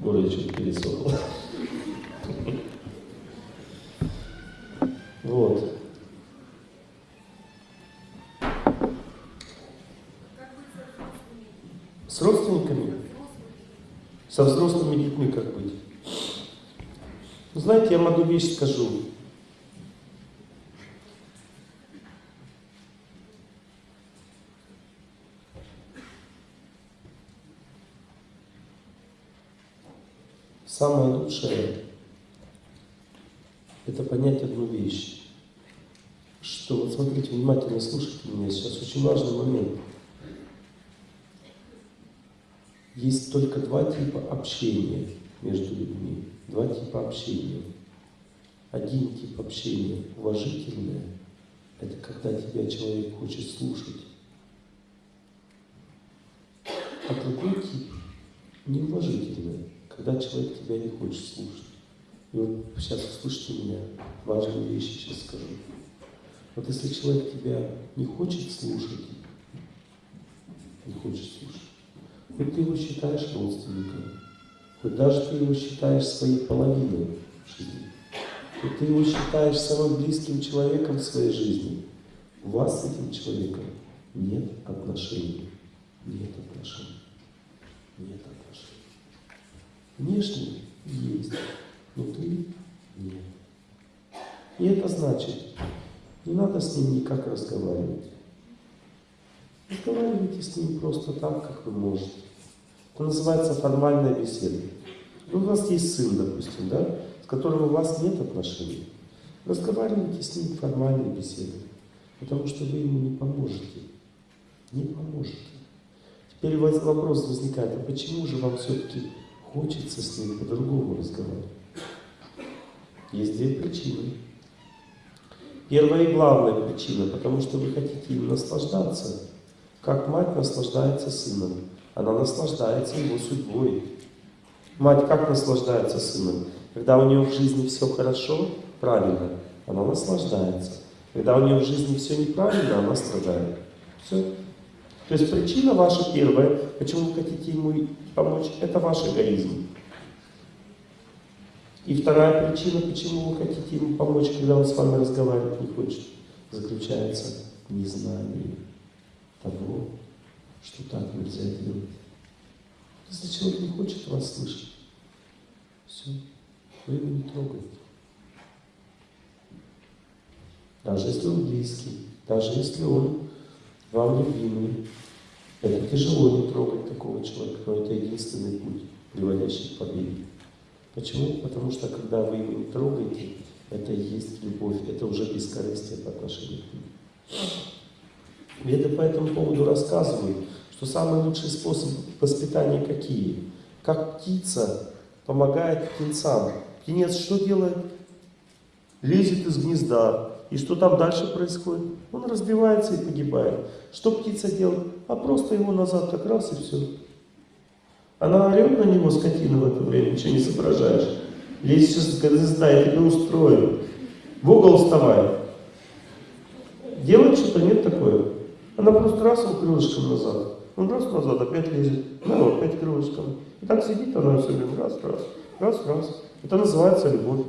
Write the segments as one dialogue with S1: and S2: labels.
S1: Горло чуть пересохло. Вот. С родственниками? Со взрослыми детьми как быть? Знаете, я одну вещь скажу. Самое лучшее это понять одну вещь, что, вот смотрите, внимательно слушайте меня, сейчас очень важный момент. Есть только два типа общения между людьми, два типа общения. Один тип общения уважительное, это когда тебя человек хочет слушать. А другой тип неуважительное, когда человек тебя не хочет слушать. И вот сейчас услышите меня, важные вещи сейчас скажу. Вот если человек тебя не хочет слушать, не хочет слушать, хоть ты его считаешь родственником, хоть даже ты его считаешь своей половиной жизни, хоть ты его считаешь самым близким человеком в своей жизни, у вас с этим человеком нет отношений. Нет отношений. Нет отношений. Внешне есть, внутри нет. И это значит, не надо с ним никак разговаривать. Разговаривайте с ним просто так, как вы можете. Это называется формальная беседа. Ну, у вас есть сын, допустим, да, с которым у вас нет отношений. Разговаривайте с ним формальной беседой, потому что вы ему не поможете. Не поможете. Теперь вопрос возникает, а почему же вам все-таки хочется с ним по-другому разговаривать? Есть две причины. Первая и главная причина, потому что вы хотите им наслаждаться, как мать наслаждается сыном. Она наслаждается его судьбой. Мать как наслаждается сыном? Когда у нее в жизни все хорошо, правильно, она наслаждается. Когда у нее в жизни все неправильно, она страдает. Все. То есть причина ваша первая, почему вы хотите ему помочь, это ваш эгоизм. И вторая причина, почему вы хотите ему помочь, когда он с вами разговаривать не хочет, заключается в незнании того, что так нельзя делать. Если человек не хочет вас слышать, все, вы его не трогаете. Даже если он близкий, даже если он вам любимый, это тяжело не трогать такого человека, но это единственный путь, приводящий к победе. Почему? Потому что когда вы его трогаете, это и есть любовь, это уже бескорыстие по отношению к нему. Это по этому поводу рассказываю, что самый лучший способ воспитания какие? Как птица помогает птенцам. Птенец что делает? Лезет из гнезда. И что там дальше происходит? Он разбивается и погибает. Что птица делает? А просто его назад так раз и все. Она орет на него, скотина, в это время, ничего не соображаешь. Лезь сейчас гнезда, я тебя устрою. В угол вставай. Делать что-то нет такое. Она просто раз его крылышком назад. Он раз назад, опять лезет. Ну, опять крылышком. И так сидит она все время. Раз, раз, раз, раз. Это называется любовь.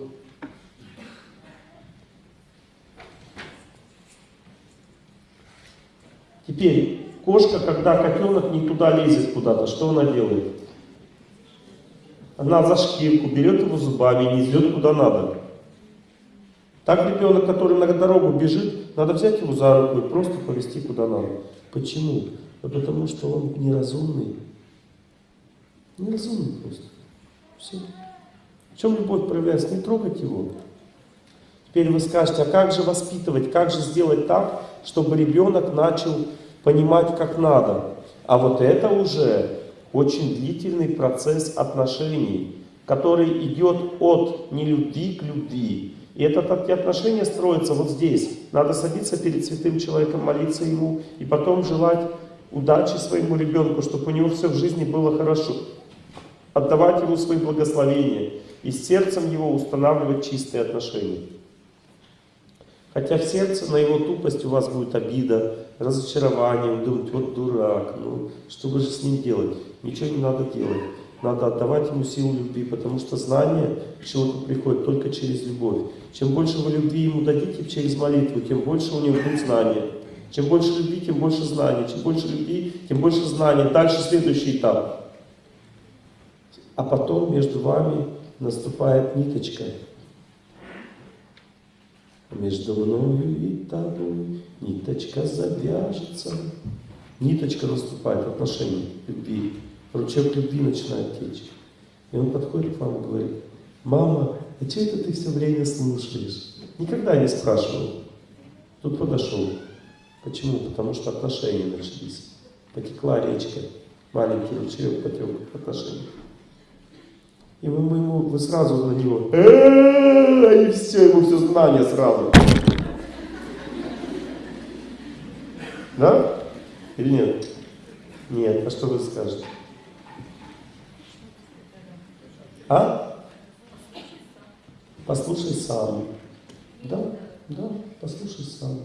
S1: Теперь, кошка, когда котенок не туда лезет куда-то, что она делает? Она за шкирку берет его зубами и несет куда надо. Так ребенок, который на дорогу бежит, надо взять его за руку и просто повести куда надо. Почему? Да потому что он неразумный. Неразумный просто. Все. В чем любовь проявляется? Не трогать его. Теперь вы скажете, а как же воспитывать, как же сделать так, чтобы ребенок начал понимать, как надо? А вот это уже очень длительный процесс отношений, который идет от нелюбви к любви. И это, эти отношения строятся вот здесь. Надо садиться перед святым человеком, молиться ему, и потом желать удачи своему ребенку, чтобы у него все в жизни было хорошо. Отдавать ему свои благословения и сердцем его устанавливать чистые отношения. Хотя в сердце на его тупость у вас будет обида, разочарование, вы думаете, вот дурак, ну что вы же с ним делать? Ничего не надо делать. надо отдавать ему силу любви, потому что знание человеку приходит только через любовь. Чем больше вы любви ему дадите через молитву, тем больше у него будет знания. Чем больше любви, тем больше знаний. Чем больше любви, тем больше знаний. Дальше следующий этап. А потом между вами наступает ниточка. Между мною и тобой ниточка завяжется. Ниточка наступает отношений, любви. Ручеек любви начинает течь. И он подходит к вам и говорит, мама, а что это ты все время слушаешь? Никогда не спрашивал. Тут подошел. Почему? Потому что отношения начались. Потекла речка, маленький ручеек потек отношения. И вы, мы ему, вы сразу на него, и все, ему все знание сразу. Да? Или нет? Нет. А что вы скажете? А? Послушай сам. Да, да, послушай сам,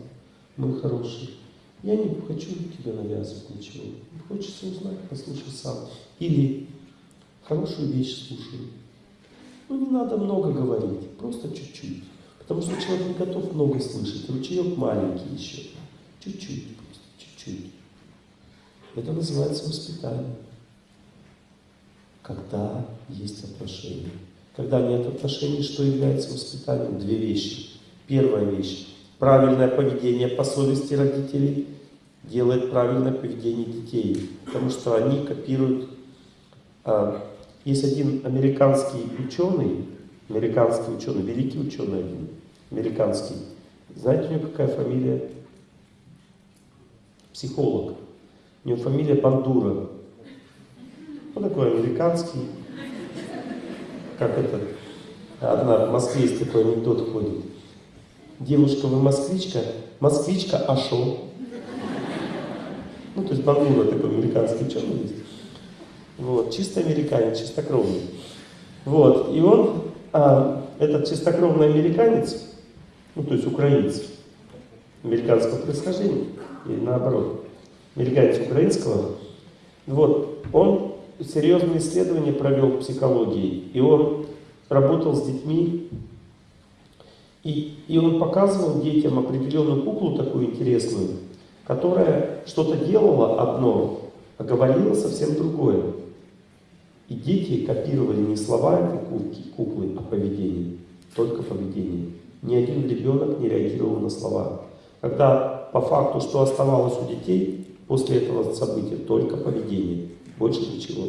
S1: мой хороший. Я не хочу тебе навязывать ничего. Хочется узнать, послушай сам. Или хорошую вещь слушай. Ну, не надо много говорить, просто чуть-чуть. Потому что человек не готов много слышать. Ручеек маленький еще. Чуть-чуть, просто чуть-чуть. Это называется воспитание. Когда есть отношения. Когда нет отношений, что является воспитанием? Две вещи. Первая вещь. Правильное поведение по совести родителей делает правильное поведение детей. Потому что они копируют а, есть один американский ученый, американский ученый, великий ученый один, американский. Знаете, у него какая фамилия? Психолог. У него фамилия Бандура. Он такой американский. Как это? Одна в Москве есть такой анекдот ходит. Девушка, вы москвичка? Москвичка, а шо? Ну, то есть Бандура такой американский ученый есть. Вот, чисто американец, чистокровный. Вот, и он, а, этот чистокровный американец, ну, то есть украинец, американского происхождения, или наоборот, американец украинского, вот, он серьезные исследования провел в психологии, и он работал с детьми, и, и он показывал детям определенную куклу такую интересную, которая что-то делала одно, а говорила совсем другое. И дети копировали не слова этой куклы, а поведение. Только поведение. Ни один ребенок не реагировал на слова. Когда по факту, что оставалось у детей после этого события, только поведение, больше ничего.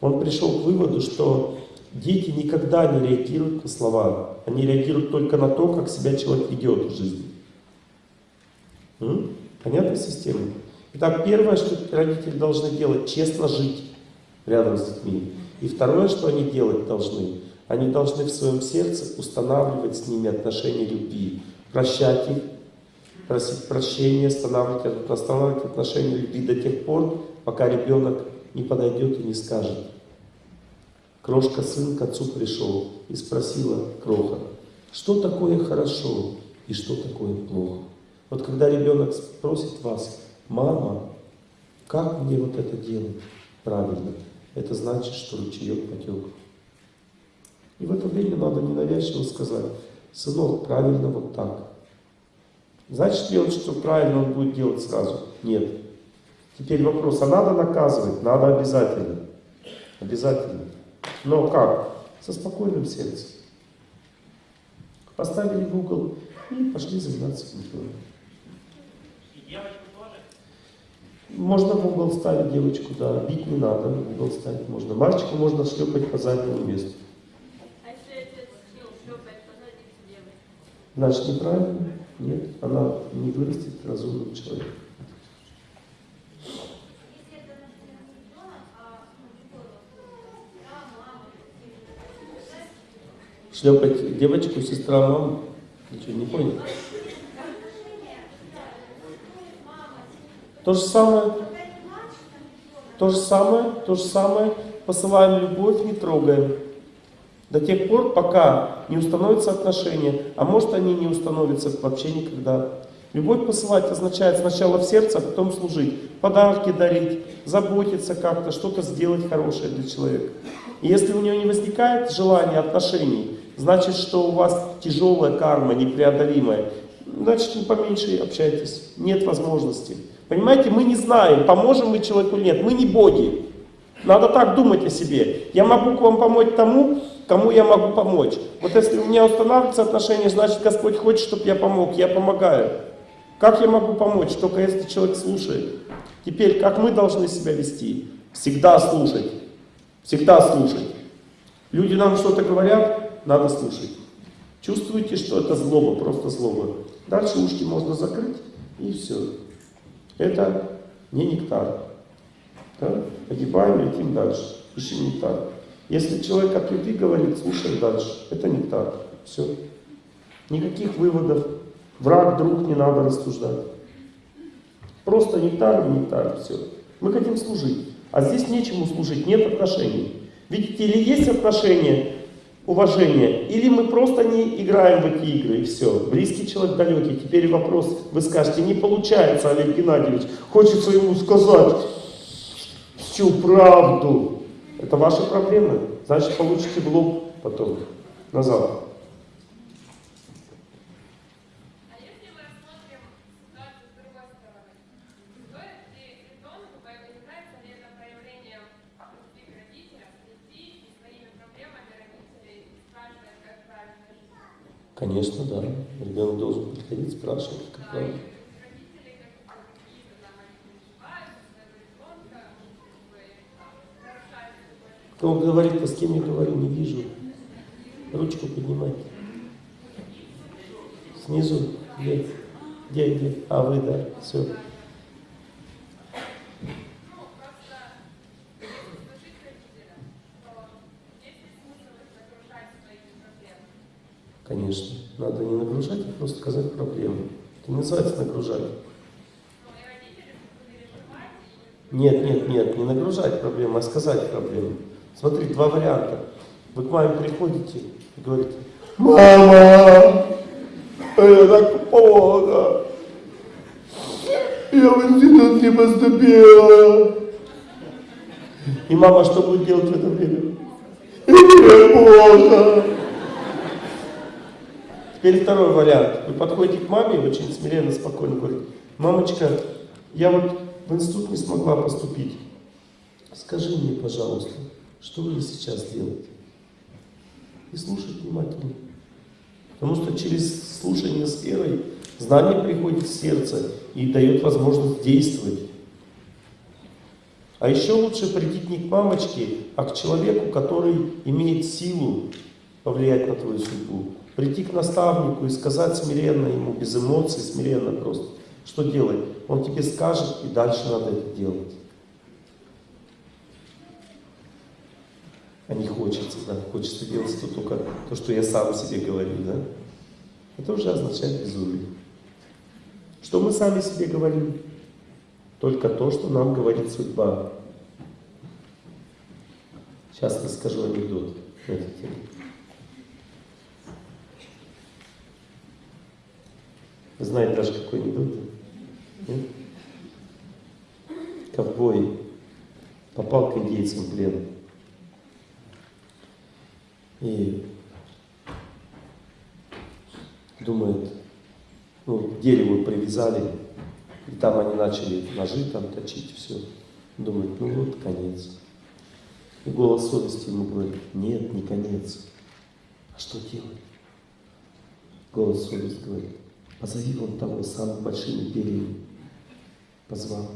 S1: Он пришел к выводу, что дети никогда не реагируют на слова, они реагируют только на то, как себя человек ведет в жизни. М? Понятная система? Итак, первое, что родители должны делать, честно жить рядом с детьми. И второе, что они делать должны, они должны в своем сердце устанавливать с ними отношения любви, прощать их, просить прощения, устанавливать, устанавливать отношения любви до тех пор, пока ребенок не подойдет и не скажет. Крошка сын к отцу пришел и спросила Кроха, что такое хорошо и что такое плохо. Вот когда ребенок спросит вас, мама, как мне вот это делать правильно? Это значит, что ручеек потек. И в это время надо ненавязчиво сказать, сынок, правильно вот так. Значит ли он, что правильно он будет делать сразу? Нет. Теперь вопрос, а надо наказывать? Надо обязательно. Обязательно. Но как? Со спокойным сердцем. Поставили в угол и пошли заниматься культурой. Можно в угол ставить девочку, да, бить не надо, в угол ставить можно. Мальчику можно шлепать по заднему месту.
S2: А если отец шлепает по заднице?
S1: Значит, неправильно? Нет, она не вырастет разумным человеком. Шлепать девочку, сестра, мама? Ничего, не понял? То же самое, то же самое, то же самое, посылаем любовь, не трогаем. До тех пор, пока не установятся отношения, а может они не установятся вообще никогда. Любовь посылать означает сначала в сердце, а потом служить. Подарки дарить, заботиться как-то, что-то сделать хорошее для человека. И если у него не возникает желания отношений, значит, что у вас тяжелая карма, непреодолимая. Значит, поменьше общайтесь. Нет возможности. Понимаете, мы не знаем, поможем мы человеку или нет. Мы не боги. Надо так думать о себе. Я могу вам помочь тому, кому я могу помочь. Вот если у меня устанавливаются отношения, значит Господь хочет, чтобы я помог. Я помогаю. Как я могу помочь? Только если человек слушает. Теперь, как мы должны себя вести? Всегда слушать. Всегда слушать. Люди нам что-то говорят, надо слушать. Чувствуете, что это злоба, просто злоба. Дальше ушки можно закрыть, и все. Это не нектар. Да? Погибаем, летим дальше. Ищем нектар. Если человек от любви говорит, слушай дальше. Это нектар. Все. Никаких выводов. Враг, друг не надо рассуждать. Просто нектар и нектар. Все. Мы хотим служить. А здесь нечему служить, нет отношений. Видите, или есть отношения, уважение, или мы просто не играем в эти игры, и все. Близкий человек, далекий. Теперь вопрос, вы скажете, не получается, Олег Геннадьевич. Хочется ему сказать всю правду. Это ваши проблемы. Значит, получите в лоб потом, назад
S2: если мы рассмотрим ситуацию с другой стороны, стоит ли ребенку, является ли это проявлением любви к родителям, прийти и своими проблемами родителей спрашивать, как правильно жить?
S1: Конечно, да. Ребенок должен приходить, спрашивать, как правильно. Кто говорит, а с кем я говорю, не вижу. Ручку поднимайте. Снизу. Где? Где, где? А, вы, да. Все.
S2: Ну, просто если служить родителям, то есть ли смысл их нагружать своими проблемами?
S1: Конечно. Надо не нагружать, а просто сказать проблему. Это не называется нагружать. Нет, нет, нет, не нагружать проблему, а сказать проблему. Смотри, два варианта. Вы к маме приходите и говорите, Мама, я так плохо. Я в институт не поступила. И мама что будет делать в это время? Мне плохо. Теперь второй вариант. Вы подходите к маме и очень смиренно, спокойно говорите, мамочка, я вот в институт не смогла поступить. Скажи мне, пожалуйста, что вы сейчас делаете? И слушать внимательно. Потому что через слушание с верой знание приходит в сердце и дает возможность действовать. А еще лучше прийти не к мамочке, а к человеку, который имеет силу повлиять на твою судьбу. Прийти к наставнику и сказать смиренно ему, без эмоций, смиренно просто, что делать. Он тебе скажет, и дальше надо это делать. А не хочется, да, хочется делать то только то, что я сам себе говорю, да. Это уже означает безумие. Что мы сами себе говорим? Только то, что нам говорит судьба. Сейчас расскажу анекдот на эту тему. Вы знаете даже какой анекдот? Нет? Ковбой попал к индейцам в плен. И думает, ну, к дереву привязали, и там они начали ножи там точить, все. Думает, ну вот конец. И голос совести ему говорит, нет, не конец. А что делать? Голос совести говорит, позови вон того с самыми большими перьями. Позвал.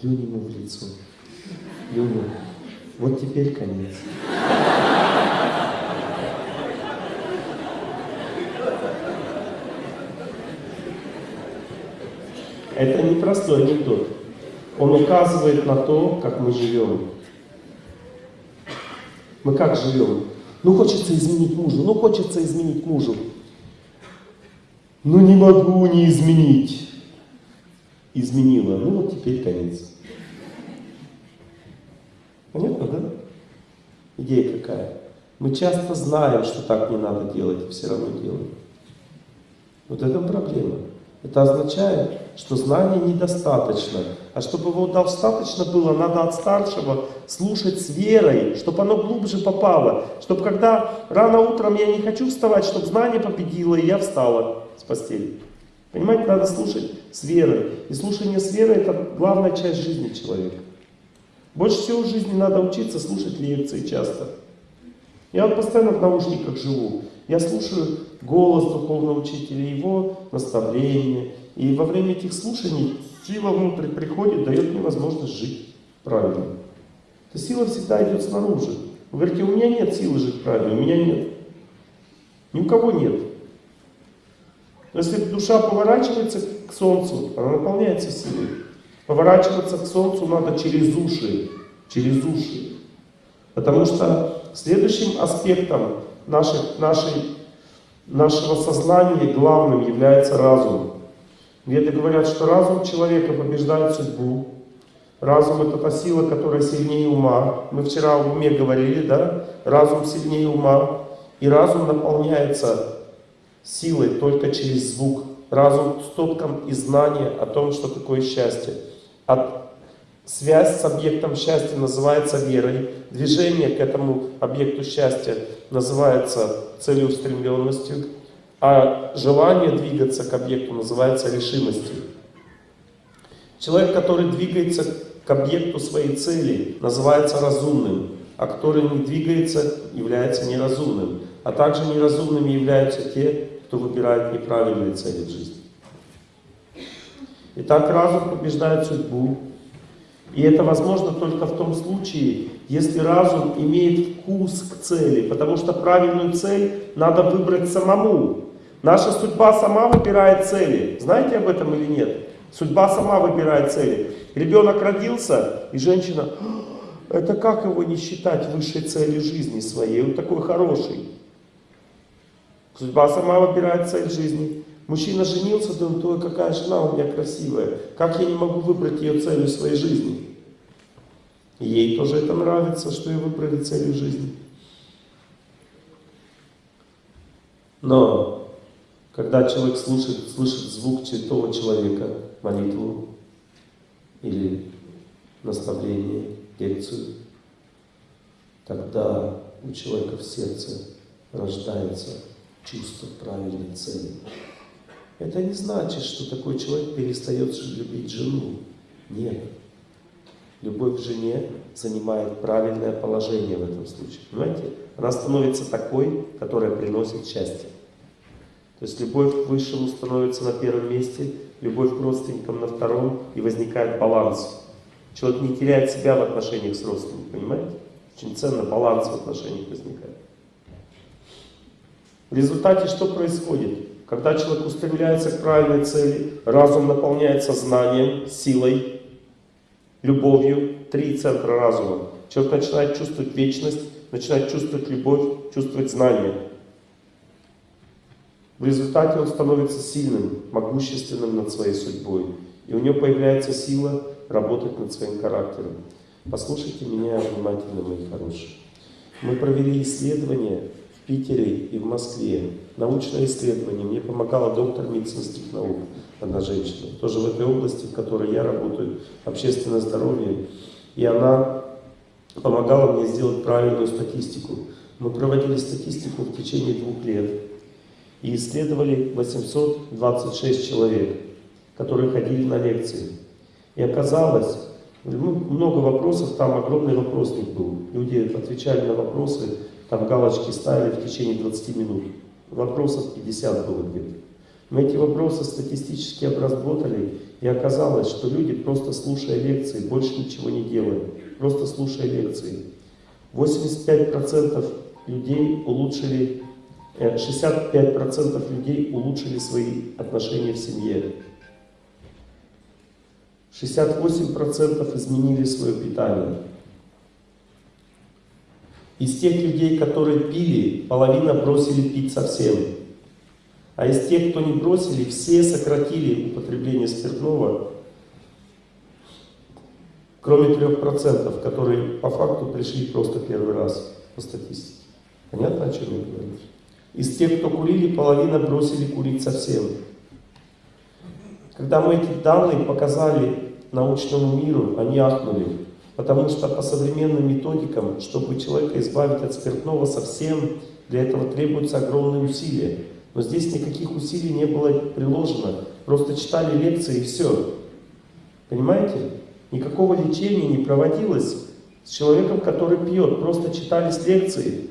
S1: Плюнь ему в лицо. Плюнул. Вот теперь конец. Это не простой анекдот. Он указывает на то, как мы живем. Мы как живем? Ну хочется изменить мужу, ну хочется изменить мужу. Ну не могу не изменить. Изменила. Ну вот теперь конец. Понятно, да? Идея какая? Мы часто знаем, что так не надо делать, и все равно делаем. Вот это проблема. Это означает, что знания недостаточно. А чтобы его достаточно было, надо от старшего слушать с верой, чтобы оно глубже попало. Чтобы когда рано утром я не хочу вставать, чтобы знание победило, и я встала с постели. Понимаете, надо слушать с верой. И слушание с верой это главная часть жизни человека. Больше всего в жизни надо учиться слушать лекции часто. Я вот постоянно в наушниках живу. Я слушаю голос духовного учителя, его наставления. И во время этих слушаний сила внутрь приходит, дает мне возможность жить правильно. Эта сила всегда идет снаружи. Вы говорите, у меня нет силы жить правильно, у меня нет. Ни у кого нет. Но если душа поворачивается к солнцу, она наполняется силой. Поворачиваться к солнцу надо через уши. Через уши. Потому что следующим аспектом наших, нашей, нашего сознания главным является разум. Веды говорят, что разум человека побеждает судьбу. Разум это та сила, которая сильнее ума. Мы вчера в уме говорили, да? Разум сильнее ума. И разум наполняется силой только через звук. Разум с тотком и знание о том, что такое счастье. От Связь с объектом счастья называется верой. Движение к этому объекту счастья называется целеустремленностью. А желание двигаться к объекту называется решимостью. Человек, который двигается к объекту своей цели, называется разумным. А который не двигается, является неразумным. А также неразумными являются те, кто выбирает неправильные цели в жизни. Итак, разум побеждает судьбу, и это возможно только в том случае, если разум имеет вкус к цели, потому что правильную цель надо выбрать самому. Наша судьба сама выбирает цели. Знаете об этом или нет? Судьба сама выбирает цели. Ребенок родился, и женщина, «А, это как его не считать высшей целью жизни своей? Он такой хороший. Судьба сама выбирает цель жизни. Мужчина женился, думает, ой, какая жена у меня красивая. Как я не могу выбрать ее целью своей жизни? ей тоже это нравится, что ее выбрали целью жизни. Но когда человек слушает, слышит звук святого человека, молитву или наставление, лекцию, тогда у человека в сердце рождается чувство правильной цели. Это не значит, что такой человек перестает любить жену. Нет. Любовь к жене занимает правильное положение в этом случае. Понимаете? Она становится такой, которая приносит счастье. То есть любовь к высшему становится на первом месте, любовь к родственникам на втором, и возникает баланс. Человек не теряет себя в отношениях с родственниками, понимаете? Очень ценно баланс в отношениях возникает. В результате что происходит? Когда человек устремляется к правильной цели, разум наполняется знанием, силой, любовью. Три центра разума. Человек начинает чувствовать вечность, начинает чувствовать любовь, чувствовать знание. В результате он становится сильным, могущественным над своей судьбой. И у него появляется сила работать над своим характером. Послушайте меня внимательно, мои хорошие. Мы провели исследование Питере и в Москве. Научное исследование. Мне помогала доктор медицинских наук, одна женщина. Тоже в этой области, в которой я работаю, общественное здоровье. И она помогала мне сделать правильную статистику. Мы проводили статистику в течение двух лет. И исследовали 826 человек, которые ходили на лекции. И оказалось, ну, много вопросов, там огромный вопросник был. Люди отвечали на вопросы, там галочки ставили в течение 20 минут. Вопросов 50 было где-то. Мы эти вопросы статистически обработали, и оказалось, что люди, просто слушая лекции, больше ничего не делают, просто слушая лекции. 85% людей улучшили, 65% э, людей улучшили свои отношения в семье. 68% изменили свое питание. Из тех людей, которые пили, половина бросили пить совсем. А из тех, кто не бросили, все сократили употребление спиртного, кроме 3%, которые по факту пришли просто первый раз по статистике. Понятно, о чем я говорю? Из тех, кто курили, половина бросили курить совсем. Когда мы эти данные показали научному миру, они ахнули. Потому что по современным методикам, чтобы человека избавить от спиртного совсем, для этого требуются огромные усилия. Но здесь никаких усилий не было приложено. Просто читали лекции и все. Понимаете? Никакого лечения не проводилось с человеком, который пьет. Просто читались лекции.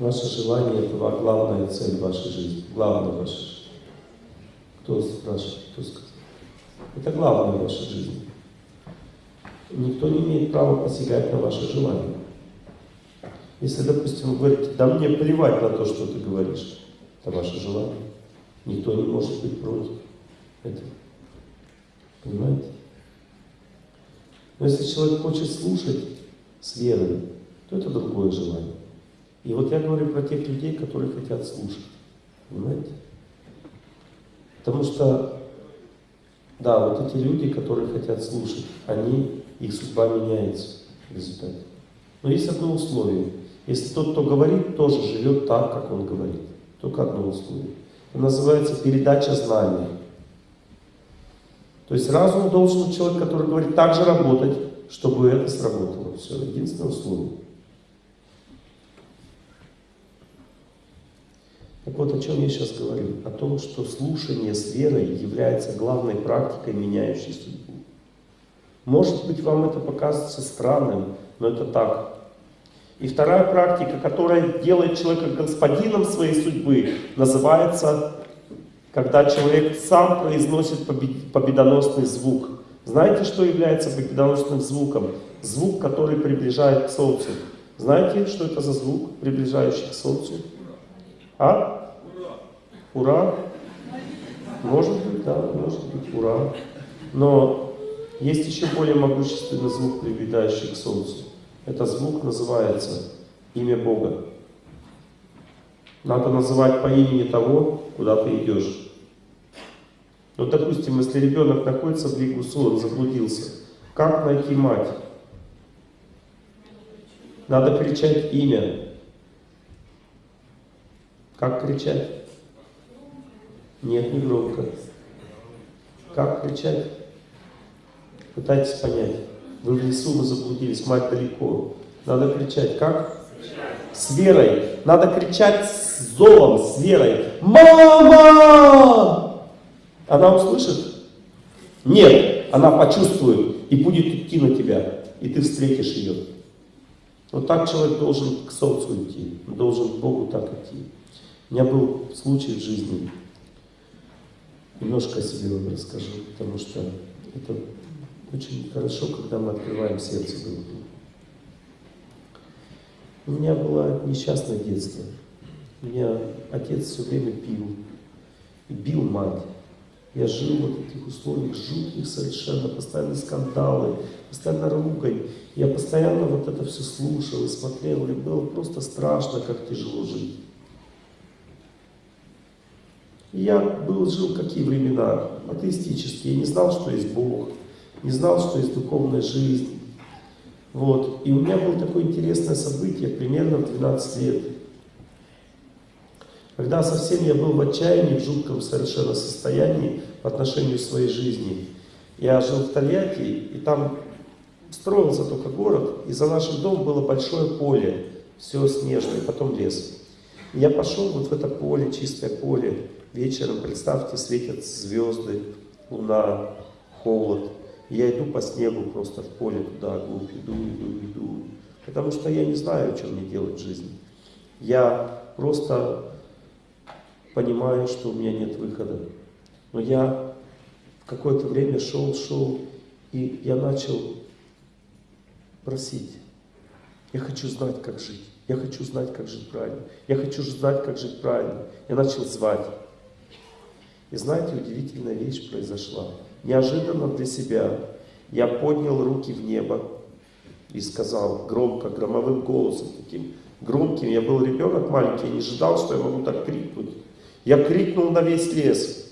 S1: Ваше желание – это главная цель вашей жизни. Главная ваша жизнь. Кто спрашивает, кто сказал? Это главное в вашей жизни. Никто не имеет права посягать на ваше желание. Если, допустим, вы говорите, да мне плевать на то, что ты говоришь, это ваше желание. Никто не может быть против этого. Понимаете? Но если человек хочет слушать с верой, то это другое желание. И вот я говорю про тех людей, которые хотят слушать. Понимаете? Потому что, да, вот эти люди, которые хотят слушать, они, их судьба меняется в результате. Но есть одно условие. Если тот, кто говорит, тоже живет так, как он говорит. Только одно условие. Это называется передача знания. То есть разум должен у человека, который говорит, так же работать, чтобы это сработало. Все, единственное условие. Так вот, о чем я сейчас говорю? О том, что слушание с верой является главной практикой, меняющей судьбу. Может быть, вам это покажется странным, но это так. И вторая практика, которая делает человека господином своей судьбы, называется, когда человек сам произносит побед- победоносный звук. Знаете, что является победоносным звуком? Звук, который приближает к Солнцу. Знаете, что это за звук, приближающий к Солнцу? А? Ура! Может быть, да, может быть, ура. Но есть еще более могущественный звук, приближающий к Солнцу. Это звук называется имя Бога. Надо называть по имени того, куда ты идешь. Ну, допустим, если ребенок находится в Лигусу, он заблудился, как найти мать? Надо кричать имя. Как кричать? Нет, не громко. Как кричать? Пытайтесь понять. Вы в лесу, вы заблудились, мать далеко. Надо кричать. Как? С верой. Надо кричать с зовом, с верой. Мама! Она услышит? Нет. Она почувствует и будет идти на тебя. И ты встретишь ее. Вот так человек должен к солнцу идти. Должен к Богу так идти. У меня был случай в жизни. Немножко о себе вам расскажу, потому что это очень хорошо, когда мы открываем сердце друг другу. У меня было несчастное детство. У меня отец все время пил. И бил мать. Я жил в вот этих условиях жутких совершенно, постоянно скандалы, постоянно ругань. Я постоянно вот это все слушал и смотрел, и было просто страшно, как тяжело жить. Я был, жил какие времена? Атеистические. Не знал, что есть Бог, не знал, что есть духовная жизнь. Вот. И у меня было такое интересное событие, примерно в 12 лет. Когда совсем я был в отчаянии, в жутком совершенно состоянии по отношению к своей жизни. Я жил в Тольятти, и там строился только город, и за нашим домом было большое поле, все снежное, потом лес. И я пошел вот в это поле, чистое поле, вечером, представьте, светят звезды, луна, холод. И я иду по снегу просто в поле туда, глубь, иду, иду, иду. Потому что я не знаю, что мне делать в жизни. Я просто понимаю, что у меня нет выхода. Но я в какое-то время шел, шел, и я начал просить. Я хочу знать, как жить. Я хочу знать, как жить правильно. Я хочу знать, как жить правильно. Я начал звать. И знаете, удивительная вещь произошла. Неожиданно для себя я поднял руки в небо и сказал громко, громовым голосом таким громким. Я был ребенок маленький, я не ожидал, что я могу так крикнуть. Я крикнул на весь лес.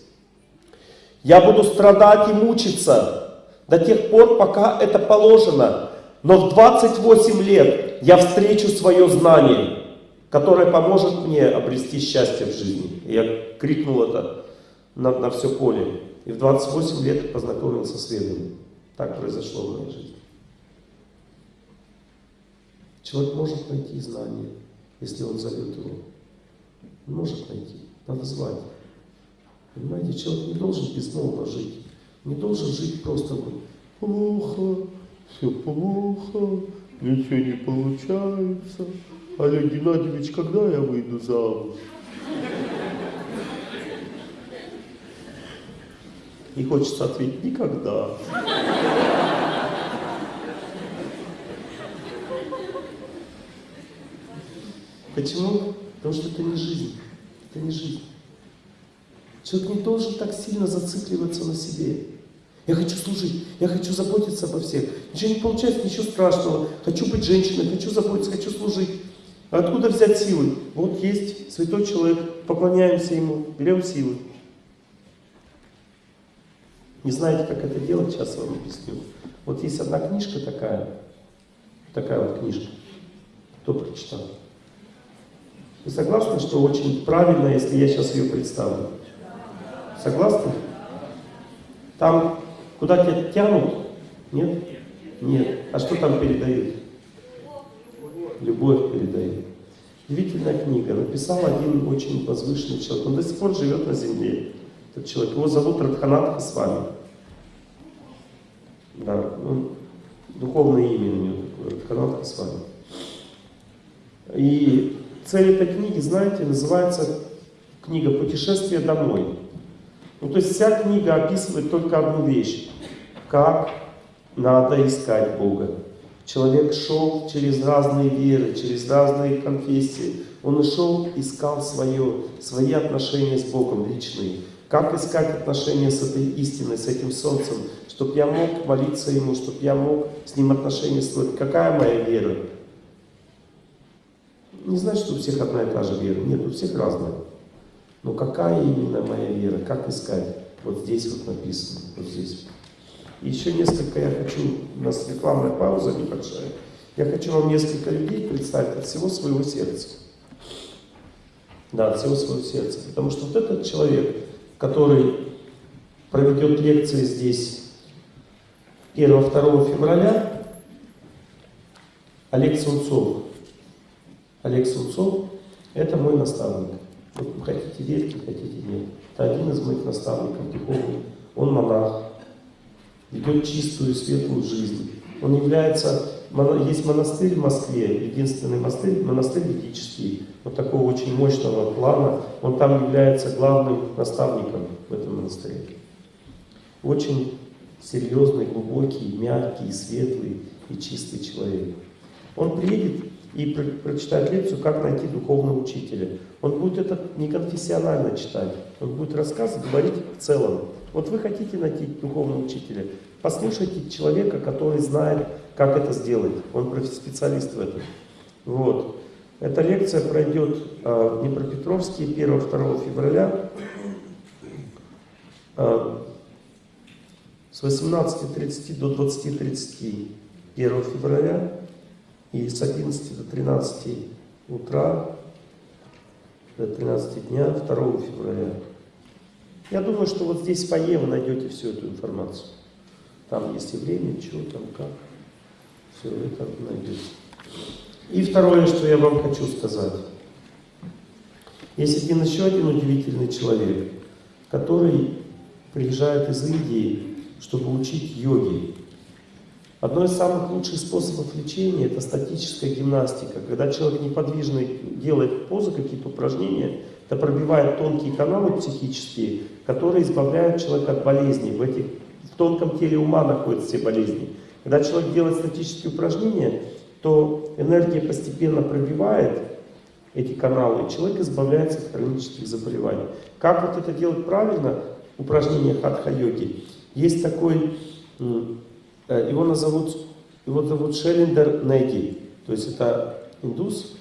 S1: Я буду страдать и мучиться до тех пор, пока это положено. Но в 28 лет я встречу свое знание. которая поможет мне обрести счастье в жизни. Я крикнул это на, на все поле. И в 28 лет познакомился с ведами. Так произошло в моей жизни. Человек может найти знания, если он зовет его. Он может найти, надо звать. Понимаете, человек не должен безмолвно жить. Не должен жить просто вот, плохо, все плохо, ничего не получается. Олег Геннадьевич, когда я выйду замуж? И хочется ответить, никогда. Почему? Потому что это не жизнь. Это не жизнь. Человек не должен так сильно зацикливаться на себе. Я хочу служить, я хочу заботиться обо всех. Ничего не получается, ничего страшного. Хочу быть женщиной, хочу заботиться, хочу служить. А откуда взять силы? Вот есть святой человек, поклоняемся ему, берем силы. Не знаете, как это делать, сейчас вам объясню. Вот есть одна книжка такая, такая вот книжка. Кто прочитал? Вы согласны, что очень правильно, если я сейчас ее представлю? Согласны? Там куда тебя тянут? Нет? Нет. А что там передают? Любовь передает. Удивительная книга. Написал один очень возвышенный человек. Он до сих пор живет на земле. Этот человек. Его зовут Радханат Хасвами. Да, ну, духовное имя у него такое, Радханат Хасвами. И цель этой книги, знаете, называется книга «Путешествие домой». Ну, то есть вся книга описывает только одну вещь. Как надо искать Бога. Человек шел через разные веры, через разные конфессии. Он шел, искал свое, свои отношения с Богом личные. Как искать отношения с этой истиной, с этим солнцем, чтобы я мог молиться Ему, чтобы я мог с Ним отношения строить. Какая моя вера? Не значит, что у всех одна и та же вера. Нет, у всех разная. Но какая именно моя вера? Как искать? Вот здесь вот написано, вот здесь. И еще несколько я хочу, у нас рекламная пауза небольшая. Я хочу вам несколько людей представить от всего своего сердца. Да, от всего своего сердца. Потому что вот этот человек, который проведет лекции здесь 1-2 февраля, Олег Сунцов. Олег Сунцов – это мой наставник. Хотите верьте, хотите нет. Это один из моих наставников духовных. Он монах, ведет чистую, светлую жизнь. Он является, есть монастырь в Москве, единственный монастырь, монастырь ведический, вот такого очень мощного плана. Он там является главным наставником в этом монастыре. Очень серьезный, глубокий, мягкий, светлый и чистый человек. Он приедет и про прочитает лекцию «Как найти духовного учителя». Он будет это не конфессионально читать, он будет рассказывать, говорить в целом. Вот вы хотите найти духовного учителя, послушайте человека, который знает, как это сделать. Он специалист в этом. Вот. Эта лекция пройдет э, в Днепропетровске 1-2 февраля э, с 18.30 до 20.30 1 февраля и с 11 до 13 утра до 13 дня 2 февраля. Я думаю, что вот здесь в фойе вы найдете всю эту информацию. Там есть и время, что там, как. Все это найдете. И второе, что я вам хочу сказать. Есть один еще один удивительный человек, который приезжает из Индии, чтобы учить йоги. Одно из самых лучших способов лечения – это статическая гимнастика. Когда человек неподвижный делает позы, какие-то упражнения, это пробивает тонкие каналы психические, которые избавляют человека от болезней. В, этих, тонком теле ума находятся все болезни. Когда человек делает статические упражнения, то энергия постепенно пробивает эти каналы, и человек избавляется от хронических заболеваний. Как вот это делать правильно? Упражнение хатха-йоги. Есть такой Э, его назовут, его зовут Шеллиндер Неги, то есть это индус.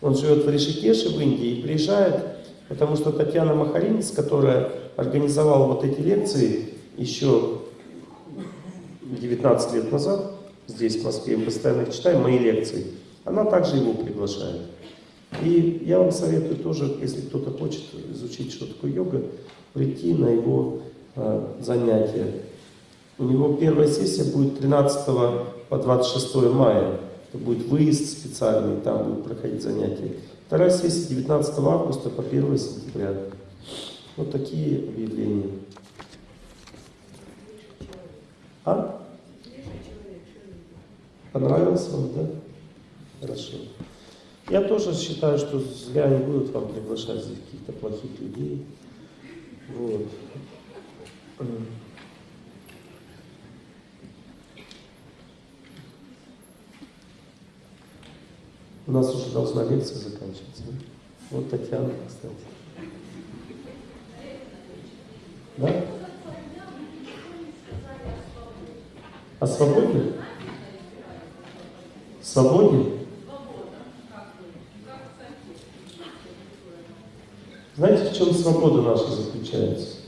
S1: Он живет в Ришикеше в Индии и приезжает, потому что Татьяна Махаринец, которая организовала вот эти лекции еще 19 лет назад, здесь в Москве, мы постоянно их читаем, мои лекции. Она также его приглашает. И я вам советую тоже, если кто-то хочет изучить, что такое йога, прийти на его э, занятия. У него первая сессия будет 13 по 26 мая. Это будет выезд специальный, там будут проходить занятия. Вторая сессия 19 августа по 1 сентября. Вот такие объявления. А? Понравилось вам, да? Хорошо. Я тоже считаю, что зря не будут вам приглашать здесь каких-то плохих людей. Вот. У нас уже должна лекция заканчиваться. Вот Татьяна, кстати. Да? О свободе? Свободе? Знаете, в чем свобода наша заключается?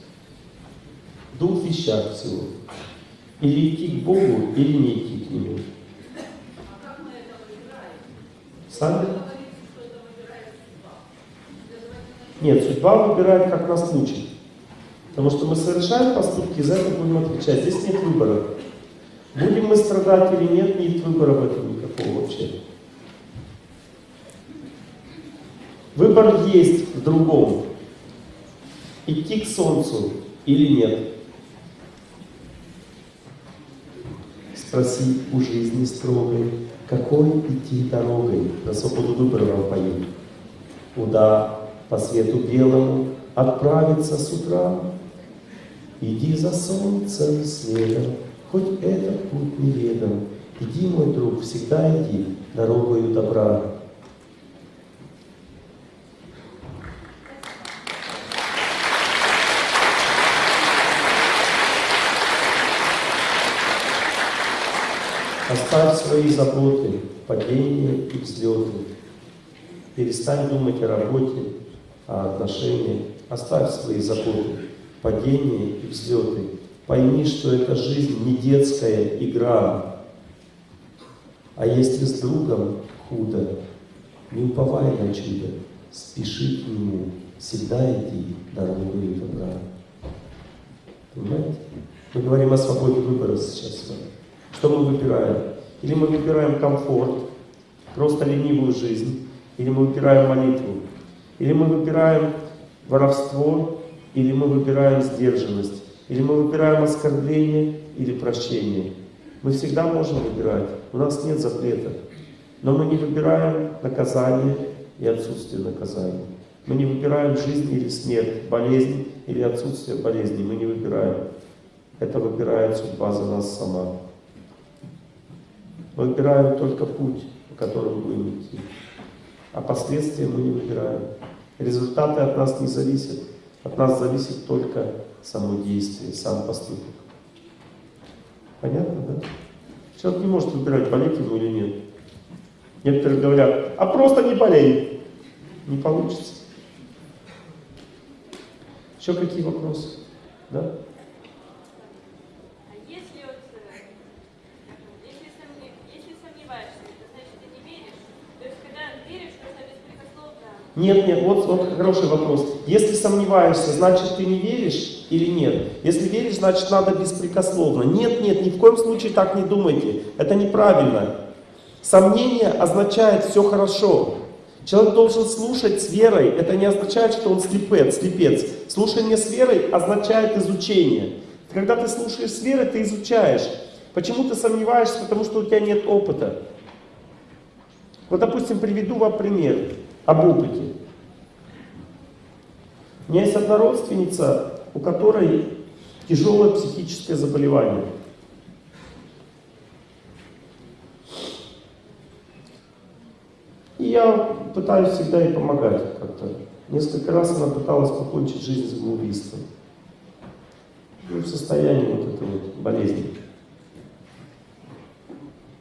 S1: В двух вещах всего. Или идти к Богу, или не идти к Нему. Сами? Нет, судьба выбирает, как нас учит. Потому что мы совершаем поступки, за это будем отвечать. Здесь нет выбора. Будем мы страдать или нет, нет выбора в этом никакого вообще. Выбор есть в другом. Идти к солнцу или нет. Спроси у жизни строгой, какой идти дорогой, на свободу вам поют. Куда по свету белому отправиться с утра? Иди за солнцем следом, хоть этот путь неведом. Иди, мой друг, всегда иди дорогою добра. Оставь свои заботы, падения и взлеты. Перестань думать о работе, о отношениях. Оставь свои заботы, падения и взлеты. Пойми, что эта жизнь не детская игра. А если с другом худо, не уповай на чудо, спеши к нему, всегда иди дорогой добра. Понимаете? Мы говорим о свободе выбора сейчас с вами. Что мы выбираем? Или мы выбираем комфорт, просто ленивую жизнь, или мы выбираем молитву, или мы выбираем воровство, или мы выбираем сдержанность, или мы выбираем оскорбление или прощение. Мы всегда можем выбирать, у нас нет запрета. Но мы не выбираем наказание и отсутствие наказания. Мы не выбираем жизнь или смерть, болезнь или отсутствие болезни. Мы не выбираем. Это выбирает судьба за нас сама. Выбираем только путь, по которому будем идти. А последствия мы не выбираем. Результаты от нас не зависят. От нас зависит только само действие, сам поступок. Понятно, да? Человек не может выбирать, болеть ему или нет. Некоторые говорят, а просто не болей. Не получится. Еще какие вопросы? Да?
S3: А если вот, э, если, сомне- если сомневаешься, это значит, ты не веришь? То есть, когда веришь, нужно беспрекословно...
S1: Нет, нет, вот, вот хороший вопрос. Если сомневаешься, значит ты не веришь или нет? Если веришь, значит надо беспрекословно. Нет, нет, ни в коем случае так не думайте. Это неправильно. Сомнение означает все хорошо. Человек должен слушать с верой. Это не означает, что он слепец, слепец. Слушание с верой означает изучение. Когда ты слушаешь с верой, ты изучаешь. Почему ты сомневаешься? Потому что у тебя нет опыта. Вот, допустим, приведу вам пример об опыте. У меня есть одна родственница, у которой тяжелое психическое заболевание. И я пытаюсь всегда ей помогать как-то. Несколько раз она пыталась покончить жизнь самоубийством. Ну, в состоянии вот этой вот болезни.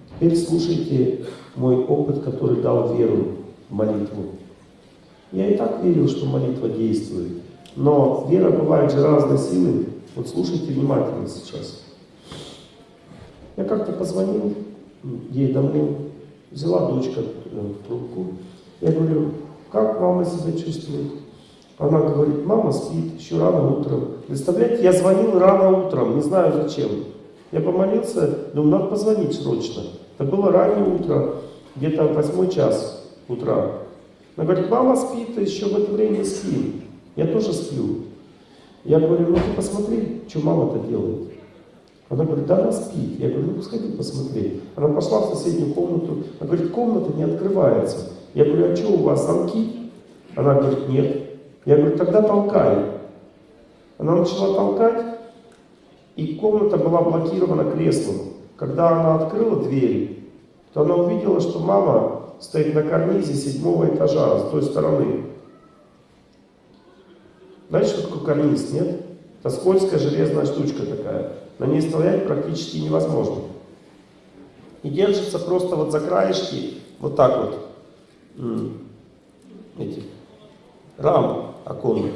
S1: Теперь слушайте мой опыт, который дал веру молитву. Я и так верил, что молитва действует. Но вера бывает же разной силы. Вот слушайте внимательно сейчас. Я как-то позвонил ей домой, взяла дочка ну, в трубку. Я говорю, как мама себя чувствует? Она говорит, мама спит, еще рано утром. Представляете, я звонил рано утром, не знаю зачем. Я помолился, думаю, надо позвонить срочно. Это было раннее утро, где-то восьмой час утра. Она говорит, мама спит, еще в это время спим. Я тоже сплю. Я говорю, ну ты посмотри, что мама-то делает. Она говорит, да, она спит. Я говорю, ну сходи посмотри. Она пошла в соседнюю комнату. Она говорит, комната не открывается. Я говорю, а что у вас, замки? Она говорит, нет. Я говорю, тогда толкай. Она начала толкать, и комната была блокирована креслом. Когда она открыла дверь, то она увидела, что мама стоит на карнизе седьмого этажа с той стороны. Знаете, что такое карниз, нет? Это скользкая железная штучка такая. На ней стоять практически невозможно. И держится просто вот за краешки, вот так вот, эти, рам оконных.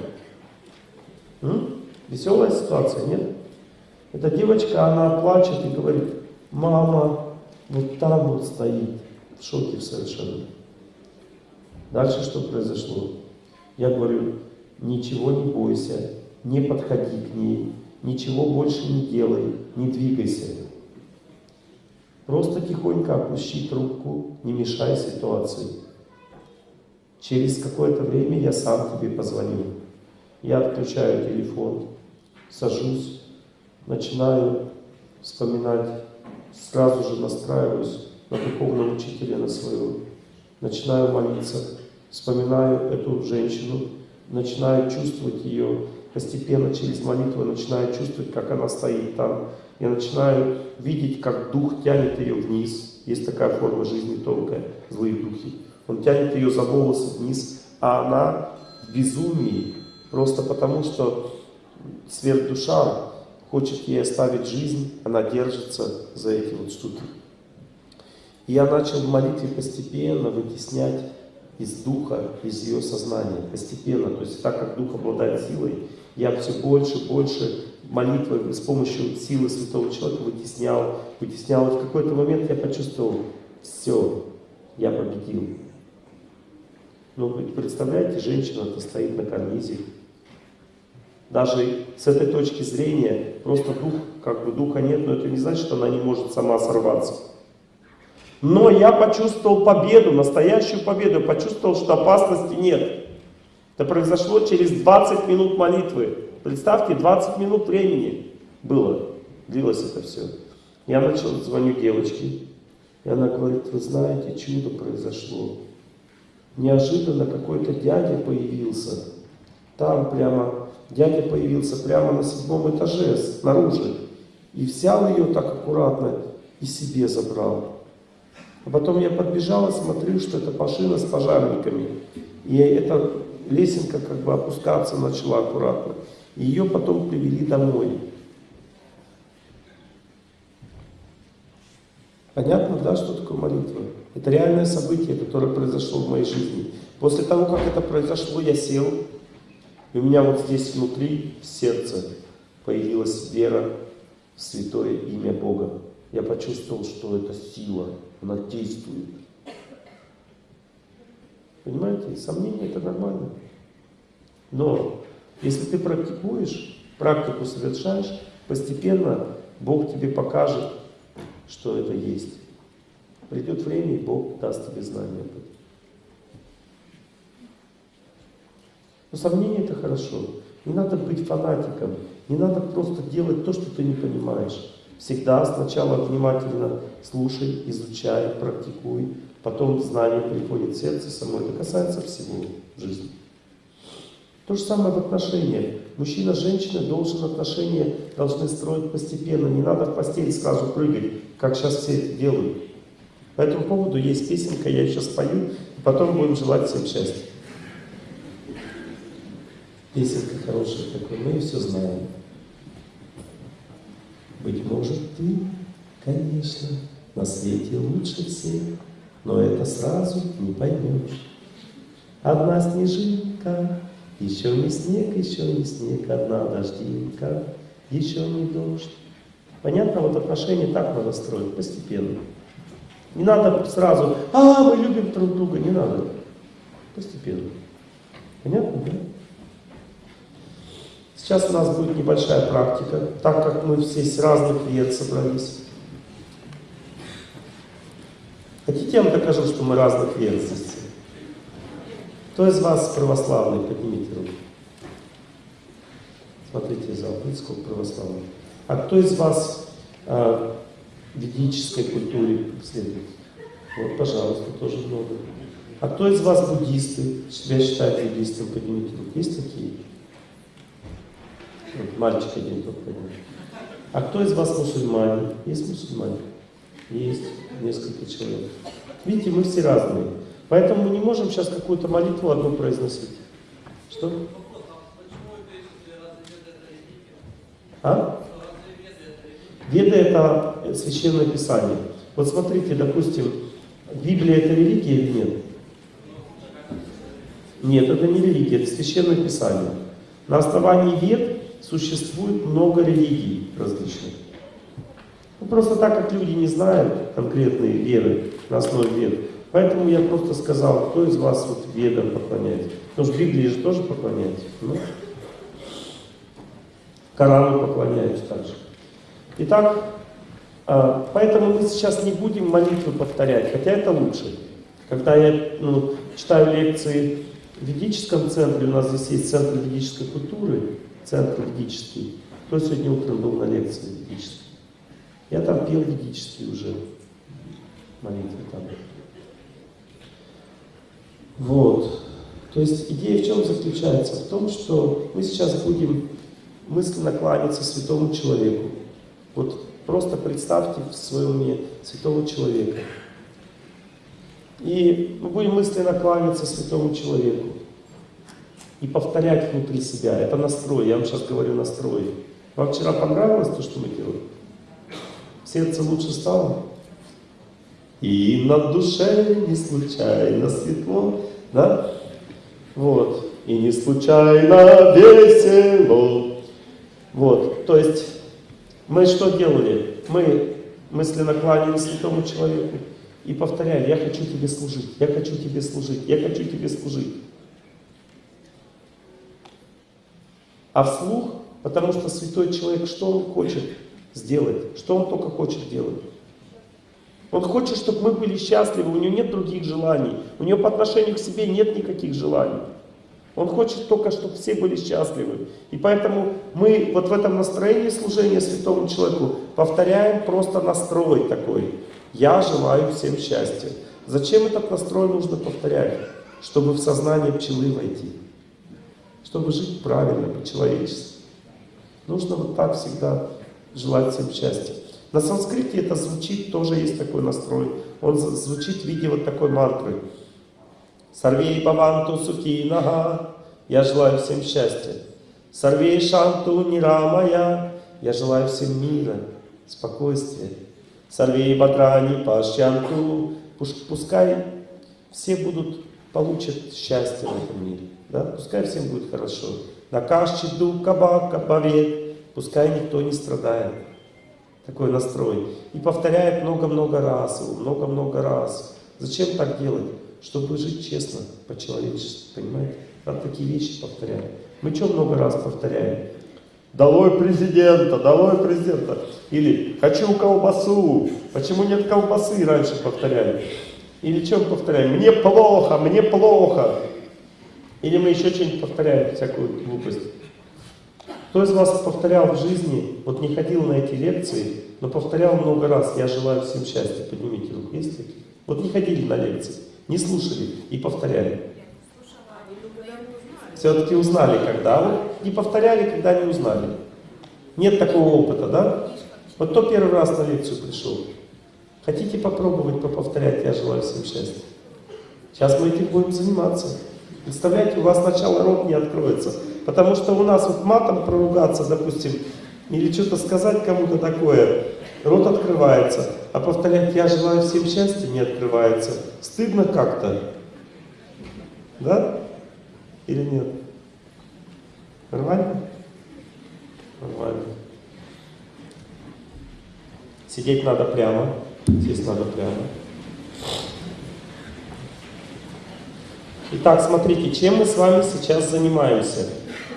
S1: Веселая ситуация, нет? Эта девочка, она плачет и говорит, мама вот там вот стоит, в шоке совершенно. Дальше что произошло? Я говорю, ничего не бойся, не подходи к ней, ничего больше не делай, не двигайся. Просто тихонько опущи трубку, не мешай ситуации. Через какое-то время я сам тебе позвоню. Я отключаю телефон, сажусь, начинаю вспоминать, сразу же настраиваюсь на духовного учителя, на своего. Начинаю молиться, вспоминаю эту женщину, начинаю чувствовать ее, постепенно через молитву начинаю чувствовать, как она стоит там. Я начинаю видеть, как дух тянет ее вниз. Есть такая форма жизни тонкая, злые духи. Он тянет ее за волосы вниз, а она в безумии, просто потому что сверхдуша хочет ей оставить жизнь, она держится за эти вот штуки. И я начал в молитве постепенно вытеснять из духа, из ее сознания, постепенно. То есть так как дух обладает силой, я все больше, больше молитвой с помощью силы святого человека вытеснял, вытеснял. И в какой-то момент я почувствовал, все, я победил. Ну, представляете, женщина-то стоит на карнизе. Даже с этой точки зрения, просто дух, как бы духа нет, но это не значит, что она не может сама сорваться. Но я почувствовал победу, настоящую победу, почувствовал, что опасности нет. Это произошло через 20 минут молитвы. Представьте, 20 минут времени было, длилось это все. Я начал, звоню девочке, и она говорит, вы знаете, чудо произошло. Неожиданно какой-то дядя появился. Там прямо, дядя появился прямо на седьмом этаже, снаружи. И взял ее так аккуратно и себе забрал. А потом я подбежал и смотрю, что это машина с пожарниками. И эта лесенка как бы опускаться начала аккуратно. Ее потом привели домой. Понятно, да, что такое молитва? Это реальное событие, которое произошло в моей жизни. После того, как это произошло, я сел, и у меня вот здесь внутри, в сердце, появилась вера в святое имя Бога. Я почувствовал, что это сила, она действует. Понимаете, сомнения это нормально. Но если ты практикуешь, практику совершаешь, постепенно Бог тебе покажет, что это есть. Придет время, и Бог даст тебе знания об этом. Но сомнения это хорошо. Не надо быть фанатиком, не надо просто делать то, что ты не понимаешь. Всегда сначала внимательно слушай, изучай, практикуй, потом знание приходит в сердце само. Это касается всего жизни. То же самое в отношениях. Мужчина с женщиной должен отношения должны строить постепенно. Не надо в постель сразу прыгать, как сейчас все делают. По этому поводу есть песенка, я сейчас спою, и потом будем желать всем счастья. Песенка хорошая такая, мы ее все знаем. Быть может, ты, конечно, на свете лучше всех, но это сразу не поймешь. Одна снежинка, еще не снег, еще не снег, одна дождинка, еще не дождь. Понятно, вот отношения так надо строить, постепенно. Не надо сразу, а, мы любим друг друга, не надо. Постепенно. Понятно, да? Сейчас у нас будет небольшая практика, так как мы все с разных вет собрались. Хотите, я вам докажу, что мы разных вет здесь? Кто из вас православный? Поднимите руку. Смотрите, зал, видите, сколько православных. А кто из вас э, ведической культуре следует? Вот, пожалуйста, тоже много. А кто из вас буддисты? Себя считает буддистом? Поднимите руку. Есть такие? Мальчик один поднял. А кто из вас мусульмане? Есть мусульмане? Есть несколько человек. Видите, мы все разные. Поэтому мы не можем сейчас какую-то молитву одну произносить. Что? А? Веды это священное писание. Вот смотрите, допустим, Библия это религия или нет? Нет, это не религия, это священное писание. На основании вед существует много религий различных. Ну, просто так как люди не знают конкретные веры на основе вед, поэтому я просто сказал, кто из вас вот ведам поклоняется. Потому что Библии же тоже поклоняются. Ну, Корану поклоняются также. Итак, а, поэтому мы сейчас не будем молитвы повторять, хотя это лучше. Когда я ну, читаю лекции в ведическом центре, у нас здесь есть центр ведической культуры, центр ведический. Кто сегодня утром был на лекции ведической? Я там пел ведический уже молитвы там. Вот. То есть идея в чем заключается? В том, что мы сейчас будем мысленно кланяться святому человеку. Вот просто представьте в своем уме святого человека. И мы будем мысленно кланяться святому человеку. И повторять внутри себя. Это настрой. Я вам сейчас говорю настрой. Вам вчера понравилось то, что мы делаем? Сердце лучше стало? И на душе не случайно светло, да? Вот. И не случайно весело. Вот. То есть мы что делали? Мы мысленно кланялись святому человеку и повторяли, я хочу тебе служить, я хочу тебе служить, я хочу тебе служить. А вслух, потому что святой человек, что он хочет сделать? Что он только хочет делать? Он хочет, чтобы мы были счастливы, у него нет других желаний, у него по отношению к себе нет никаких желаний. Он хочет только, чтобы все были счастливы. И поэтому мы вот в этом настроении служения святому человеку повторяем просто настрой такой. Я желаю всем счастья. Зачем этот настрой нужно повторять? Чтобы в сознание пчелы войти. Чтобы жить правильно, по-человечески. Нужно вот так всегда желать всем счастья. На санскрите это звучит, тоже есть такой настрой. Он звучит в виде вот такой мантры. सर्वे भवन्तु सुखिनः, я желаю всем счастья. सर्वे सन्तु निरामयाः, я желаю всем мира, спокойствия. सर्वे भद्राणि पश्यन्तु, пускай все будут, получат счастье в этом мире. Да? Пускай всем будет хорошо. Накашчи дука бака бавет, пускай никто не страдает. Такой настрой. И повторяет много-много раз, много-много раз. Зачем так делать? чтобы жить честно, по-человечески, понимаете? Надо такие вещи повторять. Мы что много раз повторяем? Долой президента, долой президента. Или хочу колбасу. Почему нет колбасы, раньше повторяли. Или что мы повторяем? Мне плохо, мне плохо. Или мы еще что-нибудь повторяем, всякую глупость. Кто из вас повторял в жизни, вот не ходил на эти лекции, но повторял много раз, я желаю всем счастья, поднимите руку, есть такие? Вот не ходили на лекции. Не слушали и повторяли. Все-таки узнали, когда вы не повторяли, когда не узнали. Нет такого опыта, да? Вот кто первый раз на лекцию пришел? Хотите попробовать поповторять? Я желаю всем счастья. Сейчас мы этим будем заниматься. Представляете, у вас сначала рот не откроется. Потому что у нас вот матом проругаться, допустим, или что-то сказать кому-то такое, рот открывается, а повторять «я желаю всем счастья» не открывается. Стыдно как-то. Да? Или нет? Нормально? Нормально. Сидеть надо прямо, сесть надо прямо. Итак, смотрите, чем мы с вами сейчас занимаемся.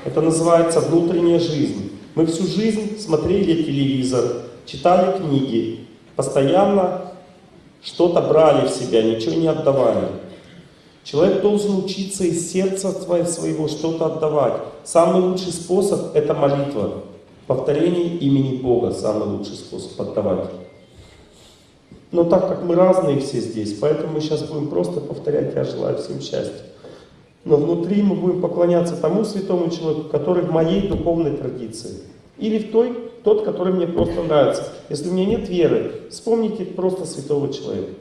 S1: Это называется внутренняя жизнь. Мы всю жизнь смотрели телевизор, читали книги, постоянно что-то брали в себя, ничего не отдавали. Человек должен учиться из сердца своего что-то отдавать. Самый лучший способ – это молитва. Повторение имени Бога – самый лучший способ отдавать. Но так как мы разные все здесь, поэтому мы сейчас будем просто повторять «Я желаю всем счастья». Но внутри мы будем поклоняться тому святому человеку, который в моей духовной традиции. Или в той, тот, который мне просто нравится. Если у меня нет веры, вспомните просто святого человека.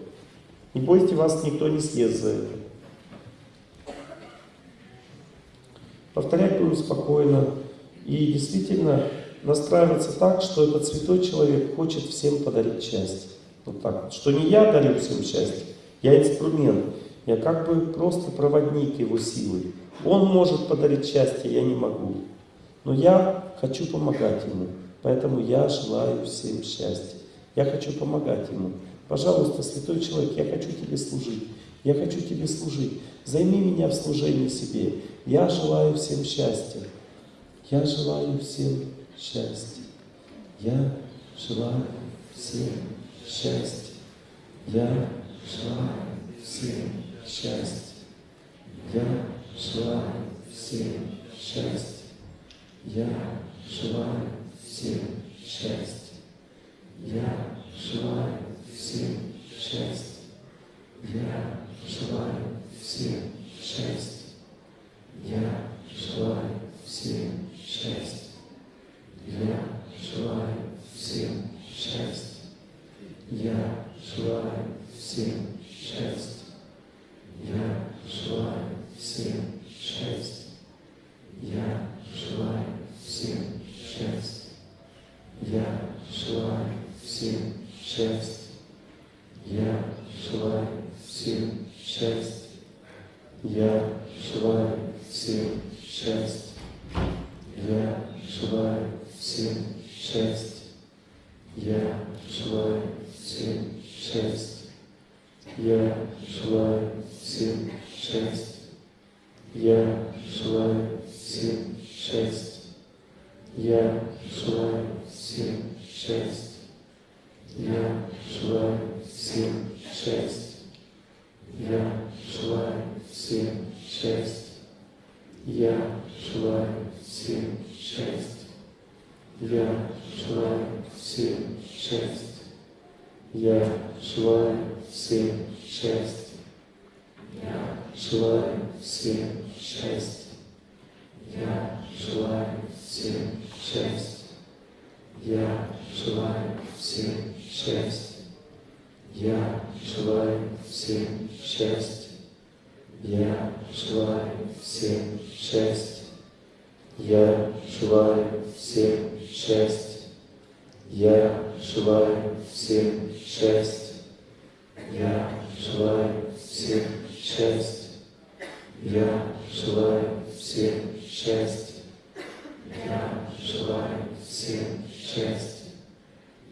S1: Не бойся, вас никто не съест за это. Повторять будем спокойно. И действительно настраиваться так, что этот святой человек хочет всем подарить счастье. Вот так вот. Что не я дарю всем счастье, я инструмент. Я как бы просто проводник его силы. Он может подарить счастье, я не могу. Но я хочу помогать ему. Поэтому я желаю всем счастья. Я хочу помогать ему. Пожалуйста, святой человек, я хочу тебе служить. Я хочу тебе служить. Займи меня в служении себе. Я желаю всем счастья. Я желаю всем счастья. Я желаю всем счастья. Я желаю всем счастья. Я желаю всем счастья. Я желаю всем счастья. Я желаю всем счастья. Я желаю всем счастья. Я желаю всем счастья. Я желаю всем счастья. Я желаю всем счастья. Я желаю всем счастья. Я желаю всем счастья. Я желаю всем счастья. Я желаю всем счастья. Я желаю всем счастья. Я желаю всем счастья. Я желаю всем счастья. Я желаю всем счастья. Я желаю всем счастья. Я желаю всем счастья. Я желаю всем счастья. Я желаю всем счастья. Я желаю всем счастья. Я желаю всем счастья. Я желаю всем счастья. Я желаю всем счастья. Я желаю всем счастья. Я желаю всем счастья. Я желаю всем счастья. Я желаю всем счастья. Я желаю всем счастья. Я желаю всем счастья. Я желаю всем счастья. Я желаю всем счастья. Я желаю всем счастья.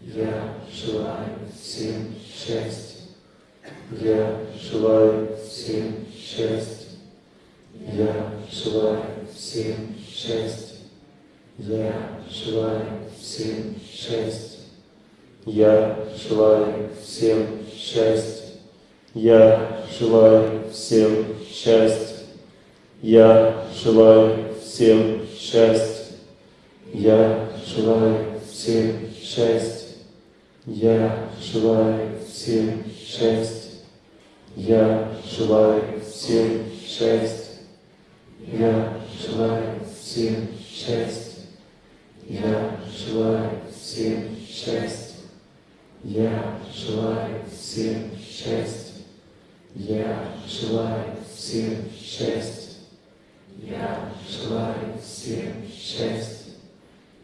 S1: Я желаю всем счастья. Я желаю всем счастья. Я желаю всем счастья. Я желаю всем счастья. Я желаю всем счастья. Я желаю всем счастья. Я желаю всем счастья. Я желаю всем счастья. Я желаю всем счастья. Я желаю всем счастья. Я желаю всем счастья. Я желаю всем счастья. Я желаю всем счастья. Я желаю всем счастья. Я желаю всем счастья.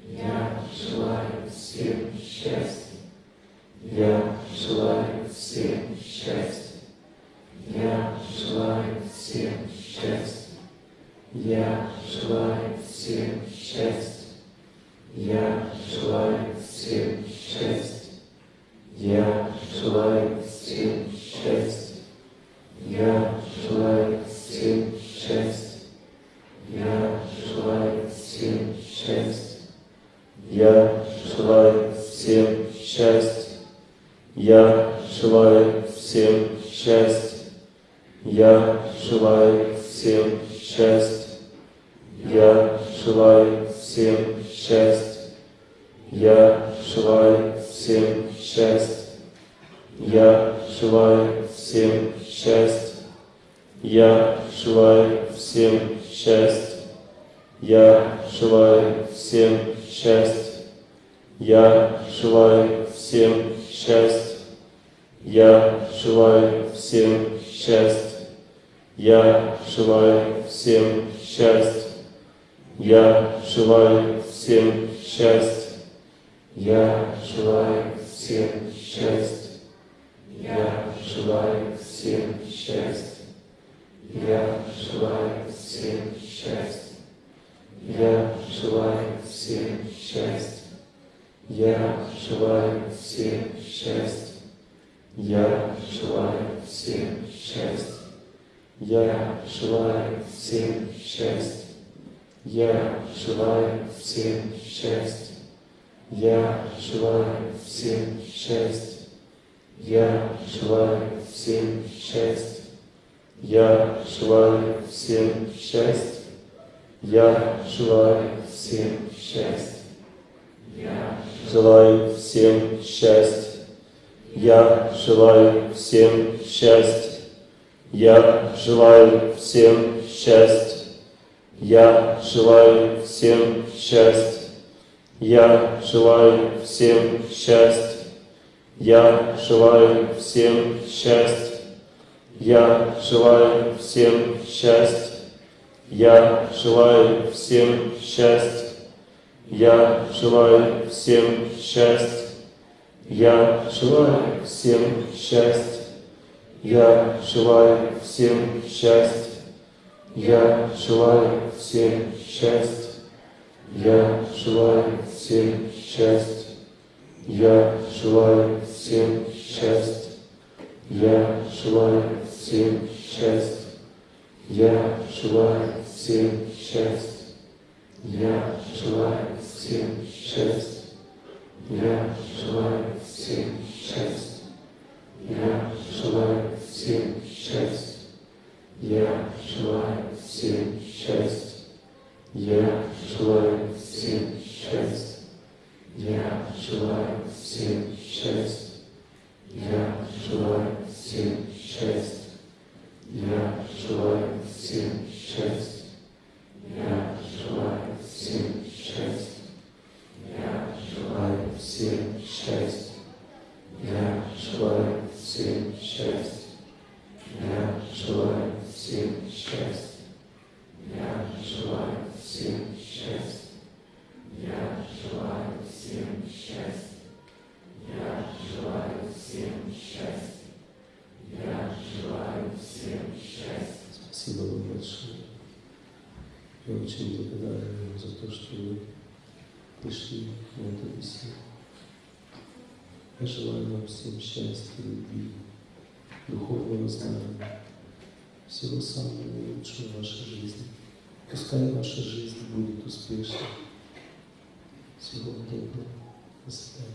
S1: Я желаю всем счастья. Я желаю всем счастья. Я желаю всем счастья. Я желаю всем счастья. Я желаю всем счастья. Я желаю всем счастья. Я желаю всем счастья. Я желаю всем счастья. Я желаю всем счастья. Я желаю всем счастья. Я желаю всем счастья. Я желаю всем счастья. Я желаю всем счастья. Я желаю всем счастья. Я желаю всем счастья. Я желаю всем счастья. Я желаю всем счастья. Я желаю всем счастья. Я желаю всем счастья. Я желаю всем счастья. Я желаю всем счастья. Я желаю всем счастья. Я желаю всем счастья. Я желаю всем счастья. Я желаю всем счастья. Я желаю всем счастья. Я желаю всем счастья. Я желаю всем счастья. Я желаю всем счастья. Я желаю всем счастья. Я желаю всем счастья. Я желаю всем счастья. Я желаю всем счастья. Я желаю всем счастья. Я желаю всем счастья. Я желаю всем счастья. Я желаю всем счастья. Я желаю всем счастья. Я желаю всем счастья. Я желаю всем счастья. Я желаю всем счастья. Я желаю всем счастья. Я желаю всем счастья. Я желаю всем счастья. Я желаю всем счастья. Я желаю всем счастья. Я желаю всем счастья. Я желаю всем счастья. Я желаю всем счастья. Я желаю всем счастья. Я желаю всем счастья. Я желаю всем счастья. Я желаю всем счастья. Я желаю всем счастья. Я желаю всем ваша жизнь будет успешной. Всего вам доброго. До свидания.